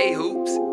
Hey hoops.